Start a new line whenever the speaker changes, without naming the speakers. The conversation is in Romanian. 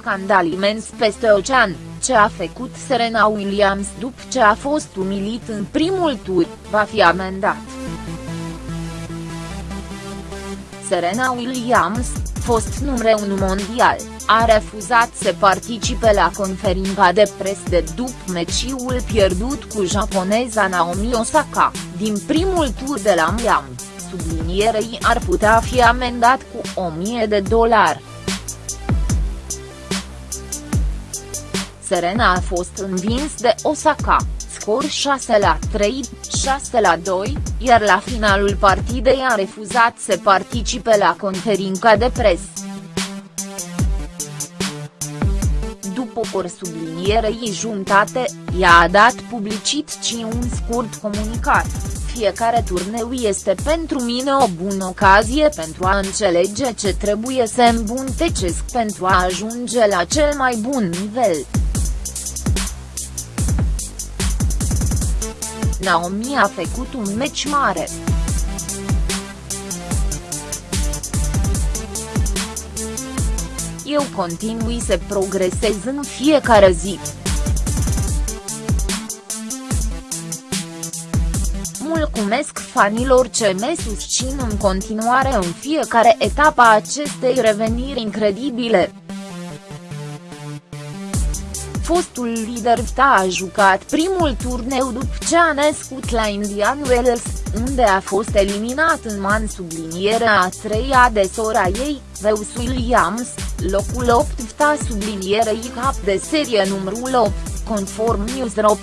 scandal imens peste ocean, ce a făcut Serena Williams după ce a fost umilit în primul tur, va fi amendat. Serena Williams, fost numere 1 mondial, a refuzat să participe la conferința de pres de după meciul pierdut cu japoneza Naomi Osaka, din primul tur de la Miami, sublinierei ar putea fi amendat cu 1000 de dolari. Serena a fost învins de Osaka, scor 6 la 3, 6 la 2, iar la finalul partidei a refuzat să participe la conferința de presă. După o sublinierei jumătate, ea a dat publicit ci un scurt comunicat, fiecare turneu este pentru mine o bună ocazie pentru a înțelege ce trebuie să îmbuntecesc pentru a ajunge la cel mai bun nivel. Naomi a făcut un meci mare. Eu continui să progresez în fiecare zi. Mulțumesc fanilor ce me susțin în continuare în fiecare etapă a acestei reveniri incredibile fostul lider ta a jucat primul turneu după ce a născut la Indian Wells, unde a fost eliminat în man sublinierea a treia de sora ei, Zeus Williams, locul 8 ta sublinierei cap de serie numărul 8, conform News.ro.